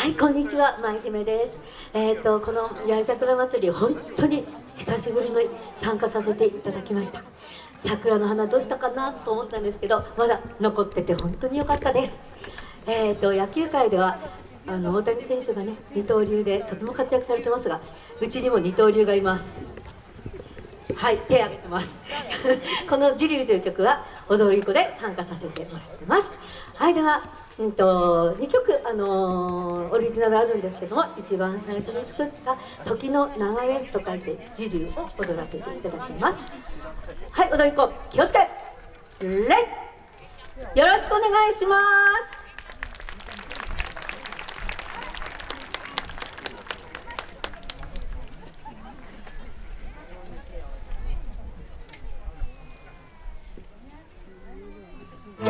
はいこんにちは舞姫です。えっ、ー、とこの八重桜祭り本当に久しぶりに参加させていただきました。桜の花どうしたかなと思ったんですけどまだ残ってて本当に良かったです。えっ、ー、と野球界ではあの大谷選手がね二刀流でとても活躍されてますがうちにも二刀流がいます。はい手挙げてます。この「ジリュー」という曲は踊り子で参加させてもらってます。はいではうんと、2曲、あのー、オリジナルあるんですけども一番最初に作った「時の流れ」と書いて「時流」を踊らせていただきます。はい踊り子気をつけレよろしくお願いします。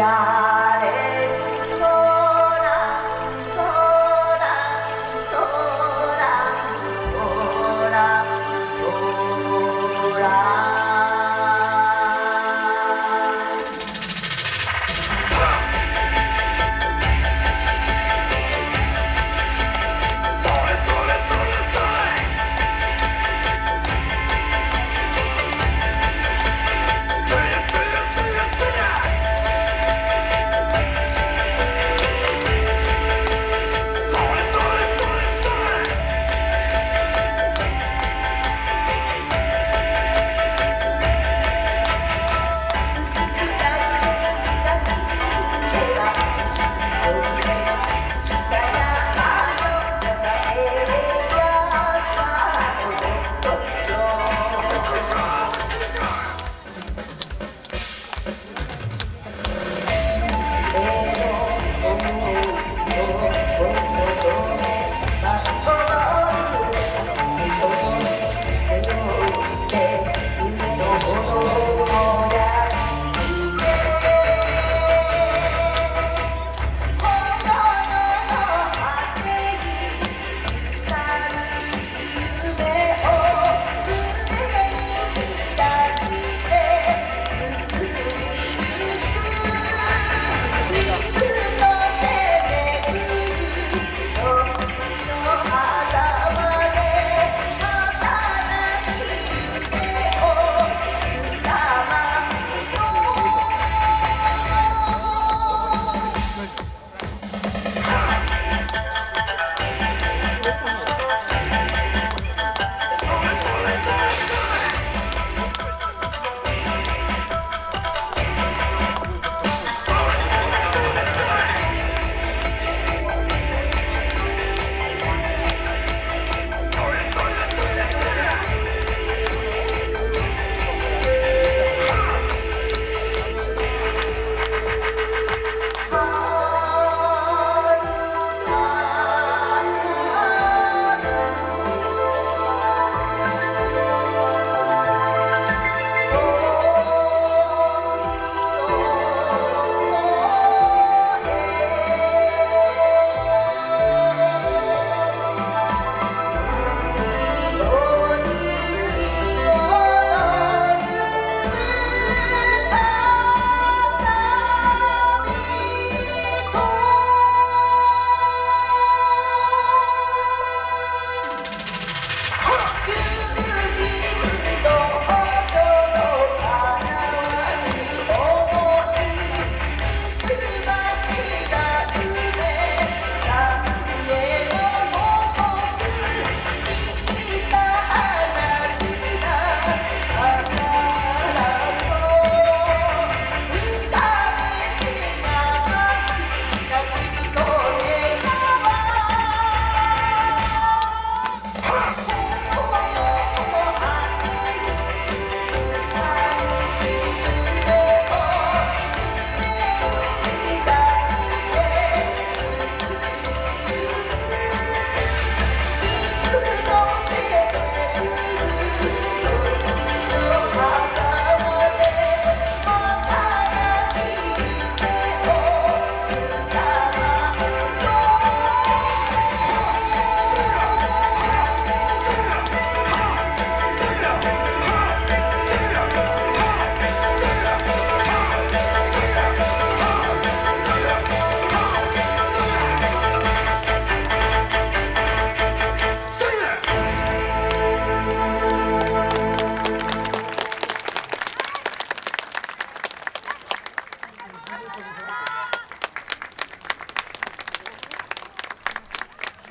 olhar.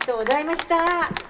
とうございました。